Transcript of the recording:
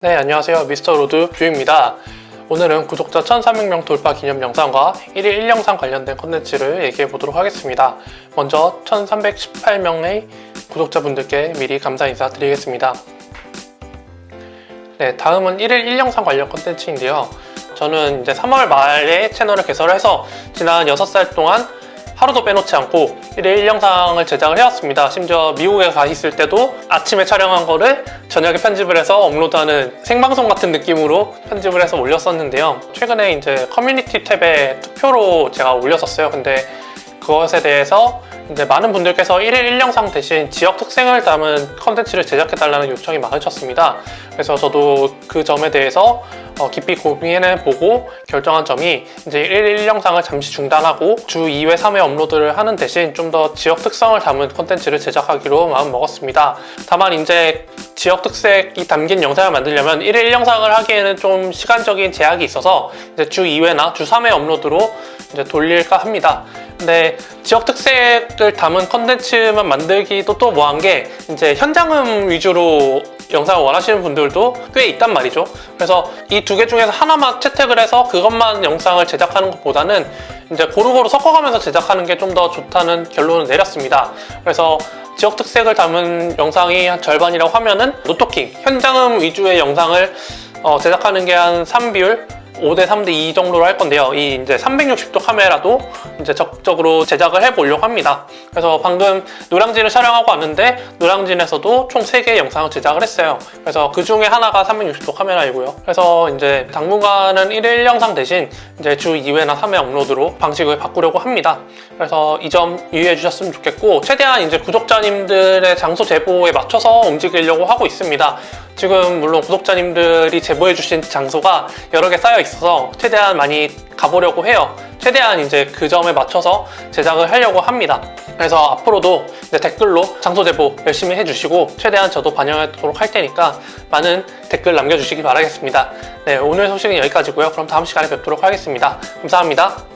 네 안녕하세요. 미스터 로드 뷰입니다. 오늘은 구독자 1300명 돌파 기념 영상과 1일 1영상 관련된 컨텐츠를 얘기해 보도록 하겠습니다. 먼저 1318명의 구독자분들께 미리 감사 인사 드리겠습니다. 네 다음은 1일 1영상 관련 컨텐츠인데요. 저는 이제 3월 말에 채널을 개설해서 지난 6달 동안 하루도 빼놓지 않고 1일 1영상을 제작을 해왔습니다. 심지어 미국에 가 있을 때도 아침에 촬영한 거를 저녁에 편집을 해서 업로드하는 생방송 같은 느낌으로 편집을 해서 올렸었는데요. 최근에 이제 커뮤니티 탭에 투표로 제가 올렸었어요. 근데 그것에 대해서 이제 많은 분들께서 1일 1영상 대신 지역 특색을 담은 컨텐츠를 제작해달라는 요청이 많으셨습니다. 그래서 저도 그 점에 대해서 어, 깊이 고민해 보고 결정한 점이 이제 1일 1영상을 잠시 중단하고 주 2회, 3회 업로드를 하는 대신 좀 더 지역 특성을 담은 컨텐츠를 제작하기로 마음먹었습니다. 다만 이제 지역 특색이 담긴 영상을 만들려면 1일 1영상을 하기에는 좀 시간적인 제약이 있어서 이제 주 2회나 주 3회 업로드로 이제 돌릴까 합니다. 근데 지역 특색을 담은 컨텐츠만 만들기도 또 뭐한 게 이제 현장음 위주로 영상을 원하시는 분들도 꽤 있단 말이죠. 그래서 이 두 개 중에서 하나만 채택을 해서 그것만 영상을 제작하는 것보다는 이제 고루고루 섞어가면서 제작하는 게 좀 더 좋다는 결론을 내렸습니다. 그래서 지역 특색을 담은 영상이 한 절반이라고 하면은 노토킹, 현장음 위주의 영상을 어, 제작하는 게 한 3비율 5대 3대 2 정도로 할 건데요. 이 이제 360도 카메라도 이제 적극적으로 제작을 해보려고 합니다. 그래서 방금 노량진을 촬영하고 왔는데 노량진에서도 총 3개의 영상을 제작을 했어요. 그래서 그 중에 하나가 360도 카메라이고요. 그래서 이제 당분간은 1일 영상 대신 이제 주 2회나 3회 업로드로 방식을 바꾸려고 합니다. 그래서 이 점 유의해 주셨으면 좋겠고 최대한 이제 구독자님들의 장소 제보에 맞춰서 움직이려고 하고 있습니다. 지금 물론 구독자님들이 제보해 주신 장소가 여러 개 쌓여 있어서 최대한 많이 가보려고 해요. 최대한 이제 그 점에 맞춰서 제작을 하려고 합니다. 그래서 앞으로도 댓글로 장소 제보 열심히 해주시고 최대한 저도 반영하도록 할 테니까 많은 댓글 남겨주시기 바라겠습니다. 네, 오늘 소식은 여기까지고요. 그럼 다음 시간에 뵙도록 하겠습니다. 감사합니다.